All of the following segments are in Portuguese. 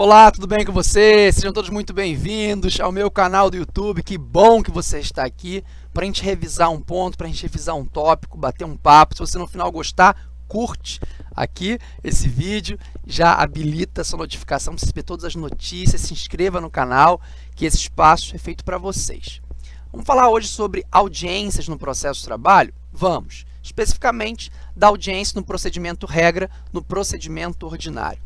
Olá, tudo bem com vocês? Sejam todos muito bem-vindos ao meu canal do YouTube. Que bom que você está aqui para a gente revisar um ponto, para a gente revisar um tópico, bater um papo. Se você no final gostar, curte aqui esse vídeo, já habilita sua notificação para receber todas as notícias, se inscreva no canal, que esse espaço é feito para vocês. Vamos falar hoje sobre audiências no processo de trabalho? Vamos, especificamente da audiência no procedimento regra, no procedimento ordinário.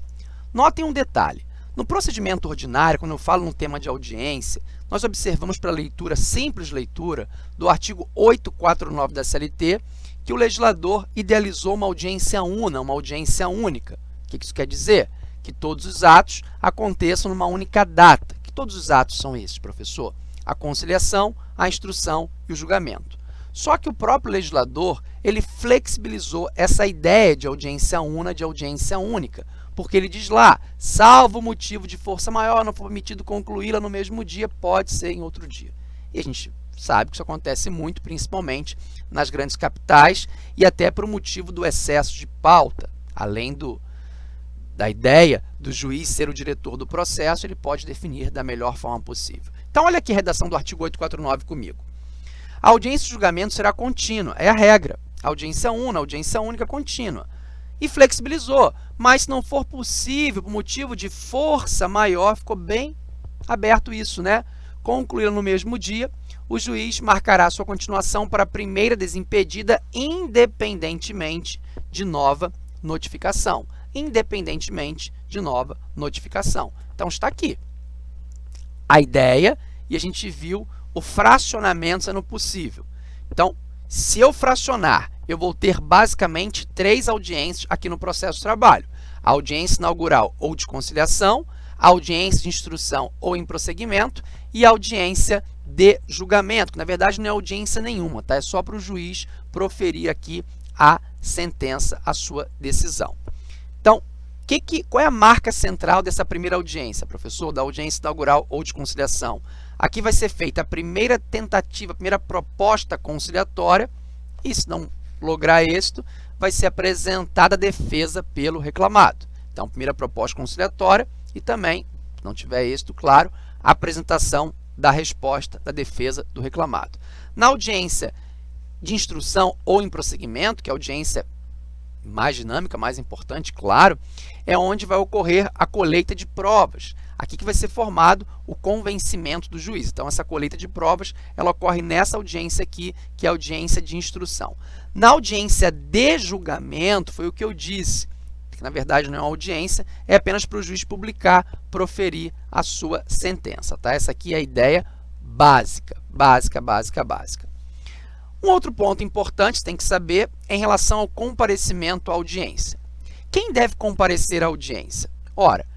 Notem um detalhe, no procedimento ordinário, quando eu falo no tema de audiência, nós observamos para a leitura, simples leitura, do artigo 849 da CLT, que o legislador idealizou uma audiência una, uma audiência única. O que isso quer dizer? Que todos os atos aconteçam numa única data. Que todos os atos são esses, professor? A conciliação, a instrução e o julgamento. Só que o próprio legislador ele flexibilizou essa ideia de audiência una, de audiência única, porque ele diz lá, salvo motivo de força maior, não for permitido concluí-la no mesmo dia, pode ser em outro dia. E a gente sabe que isso acontece muito, principalmente nas grandes capitais e até por motivo do excesso de pauta. Além do, da ideia do juiz ser o diretor do processo, ele pode definir da melhor forma possível. Então, olha aqui a redação do artigo 849 comigo. A audiência de julgamento será contínua, é a regra. Audiência una, audiência única contínua e flexibilizou. Mas se não for possível, por motivo de força maior, ficou bem aberto isso, né? Concluída no mesmo dia, o juiz marcará sua continuação para a primeira desimpedida, independentemente de nova notificação. Independentemente de nova notificação. Então, está aqui a ideia e a gente viu o fracionamento sendo possível. Então, se eu fracionar eu vou ter basicamente três audiências aqui no processo de trabalho. A audiência inaugural ou de conciliação, a audiência de instrução ou em prosseguimento e a audiência de julgamento, que na verdade não é audiência nenhuma, tá? é só para o juiz proferir aqui a sentença, a sua decisão. Então, que que, qual é a marca central dessa primeira audiência, professor, da audiência inaugural ou de conciliação? Aqui vai ser feita a primeira tentativa, a primeira proposta conciliatória, e se não lograr êxito, vai ser apresentada a defesa pelo reclamado. Então, primeira proposta conciliatória e também, se não tiver êxito, claro, a apresentação da resposta da defesa do reclamado. Na audiência de instrução ou em prosseguimento, que é a audiência mais dinâmica, mais importante, claro, é onde vai ocorrer a colheita de provas. Aqui que vai ser formado o convencimento do juiz. Então, essa colheita de provas, ela ocorre nessa audiência aqui, que é a audiência de instrução. Na audiência de julgamento, foi o que eu disse, que na verdade não é uma audiência, é apenas para o juiz publicar, proferir a sua sentença. Tá? Essa aqui é a ideia básica, básica, básica, básica. Um outro ponto importante, tem que saber, em relação ao comparecimento à audiência. Quem deve comparecer à audiência? Ora,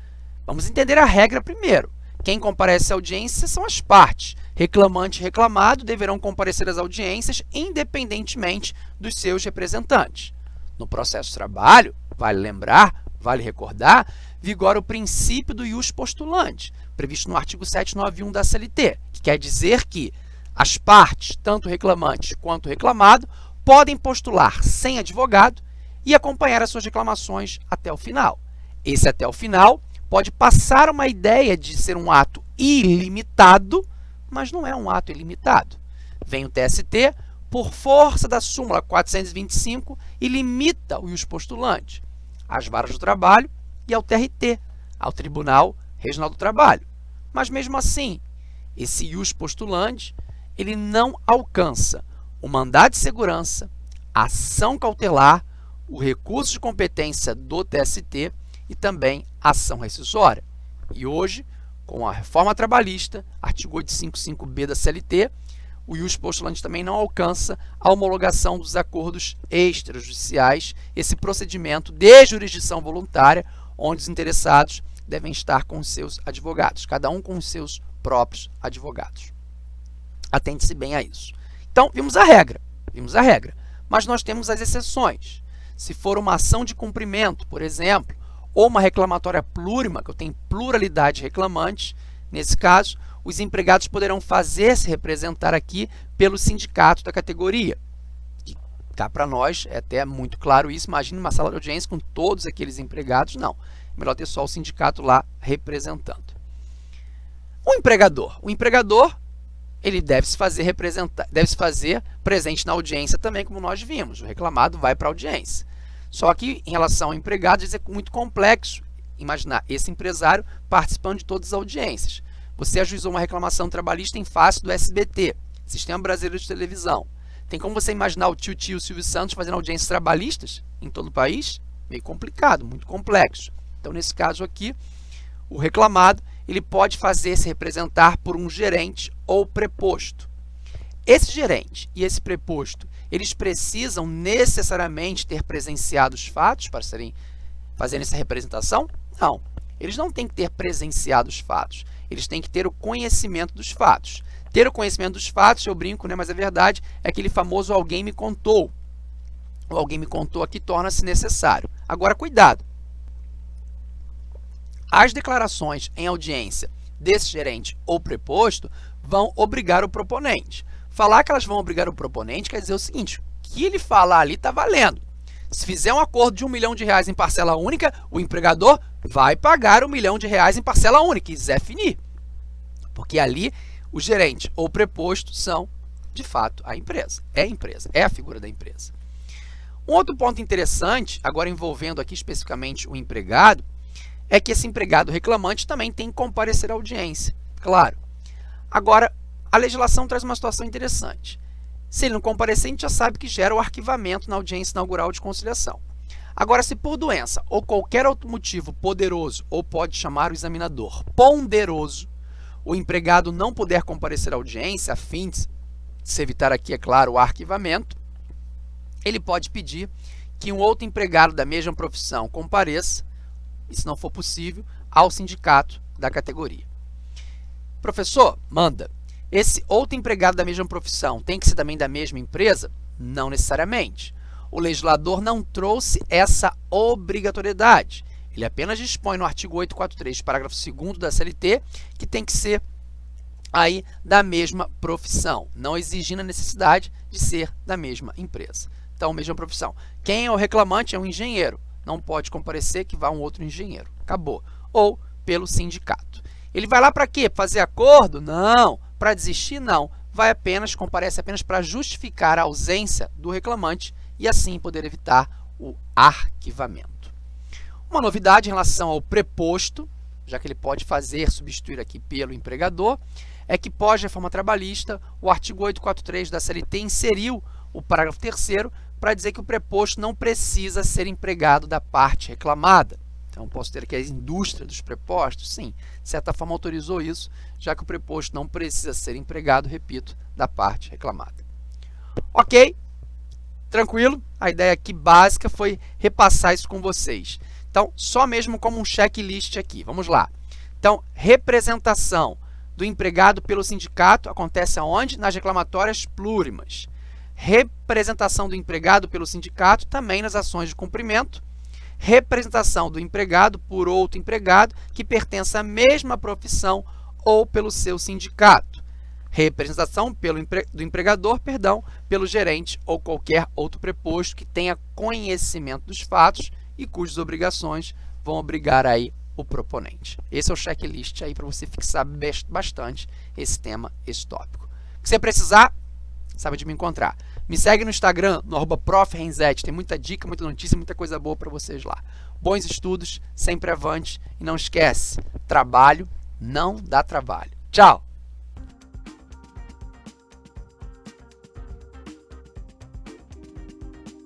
vamos entender a regra primeiro. Quem comparece à audiência são as partes. Reclamante e reclamado deverão comparecer às audiências independentemente dos seus representantes. No processo de trabalho, vale lembrar, vale recordar, vigora o princípio do ius postulante, previsto no artigo 791 da CLT, que quer dizer que as partes, tanto reclamante quanto reclamado, podem postular sem advogado e acompanhar as suas reclamações até o final. Esse até o final pode passar uma ideia de ser um ato ilimitado, mas não é um ato ilimitado. Vem o TST, por força da súmula 425, e limita o ius postulante às varas do trabalho e ao TRT, ao Tribunal Regional do Trabalho. Mas, mesmo assim, esse ius postulante ele não alcança o mandado de segurança, a ação cautelar, o recurso de competência do TST e também ação rescisória. E hoje, com a reforma trabalhista, artigo 855b da CLT, o ius postulante também não alcança a homologação dos acordos extrajudiciais, esse procedimento de jurisdição voluntária, onde os interessados devem estar com seus advogados, cada um com seus próprios advogados. Atente-se bem a isso. Então, vimos a regra, vimos a regra, mas nós temos as exceções. Se for uma ação de cumprimento, por exemplo, ou uma reclamatória plurima, que eu tenho pluralidade de reclamantes, nesse caso, os empregados poderão fazer-se representar aqui pelo sindicato da categoria, que Cá para nós é até muito claro isso. Imagine uma sala de audiência com todos aqueles empregados. Não. É melhor ter só o sindicato lá representando. O empregador. O empregador ele deve se fazer representar, deve se fazer presente na audiência também, como nós vimos. O reclamado vai para a audiência. Só que em relação ao empregado, isso é muito complexo imaginar esse empresário participando de todas as audiências. Você ajuizou uma reclamação trabalhista em face do SBT, Sistema Brasileiro de Televisão. Tem como você imaginar o tio tio Silvio Santos fazendo audiências trabalhistas em todo o país? Meio complicado, muito complexo. Então, nesse caso aqui, o reclamado ele pode fazer-se representar por um gerente ou preposto. Esse gerente e esse preposto, eles precisam necessariamente ter presenciado os fatos para serem fazendo essa representação? Não. Eles não têm que ter presenciado os fatos. Eles têm que ter o conhecimento dos fatos. Ter o conhecimento dos fatos, eu brinco, né, mas a verdade é aquele famoso alguém me contou. O alguém me contou aqui torna-se necessário. Agora, cuidado. As declarações em audiência desse gerente ou preposto vão obrigar o proponente. Falar que elas vão obrigar o proponente quer dizer o seguinte, o que ele falar ali está valendo. Se fizer um acordo de um milhão de reais em parcela única, o empregador vai pagar um milhão de reais em parcela única, e Zé finir. Porque ali o gerente ou preposto são, de fato, a empresa. É a empresa, é a figura da empresa. Um outro ponto interessante, agora envolvendo aqui especificamente o empregado, é que esse empregado reclamante também tem que comparecer à audiência, claro. Agora, a legislação traz uma situação interessante. Se ele não comparecer, a gente já sabe que gera o arquivamento na audiência inaugural de conciliação. Agora, se por doença ou qualquer outro motivo poderoso, ou pode chamar o examinador ponderoso, o empregado não puder comparecer à audiência, a fim de se evitar aqui, é claro, o arquivamento, ele pode pedir que um outro empregado da mesma profissão compareça, e se não for possível, ao sindicato da categoria. Professor, manda. Esse outro empregado da mesma profissão tem que ser também da mesma empresa? Não necessariamente. O legislador não trouxe essa obrigatoriedade. Ele apenas dispõe no artigo 843, parágrafo 2 da CLT, que tem que ser aí da mesma profissão, não exigindo a necessidade de ser da mesma empresa. Então, mesma profissão. Quem é o reclamante é um engenheiro. Não pode comparecer que vá um outro engenheiro. Acabou. Ou pelo sindicato. Ele vai lá para quê? Fazer acordo? Não. Para desistir? Não. Vai apenas, comparece apenas para justificar a ausência do reclamante e assim poder evitar o arquivamento. Uma novidade em relação ao preposto, já que ele pode fazer, substituir aqui pelo empregador, é que pós-reforma trabalhista, o artigo 843 da CLT inseriu o parágrafo 3 para dizer que o preposto não precisa ser empregado da parte reclamada. Então, posso ter aqui a indústria dos prepostos? Sim, de certa forma autorizou isso, já que o preposto não precisa ser empregado, repito, da parte reclamada. Ok? Tranquilo? A ideia aqui básica foi repassar isso com vocês. Então, só mesmo como um checklist aqui. Vamos lá. Então, representação do empregado pelo sindicato acontece aonde? Nas reclamatórias plurimas. Representação do empregado pelo sindicato também nas ações de cumprimento representação do empregado por outro empregado que pertence à mesma profissão ou pelo seu sindicato. Representação pelo empre... do empregador, perdão, pelo gerente ou qualquer outro preposto que tenha conhecimento dos fatos e cujas obrigações vão obrigar aí o proponente. Esse é o checklist aí para você fixar bastante esse tema, esse tópico. O que você precisar, sabe de me encontrar. Me segue no Instagram, no arroba Tem muita dica, muita notícia, muita coisa boa para vocês lá. Bons estudos, sempre avante. E não esquece, trabalho não dá trabalho. Tchau!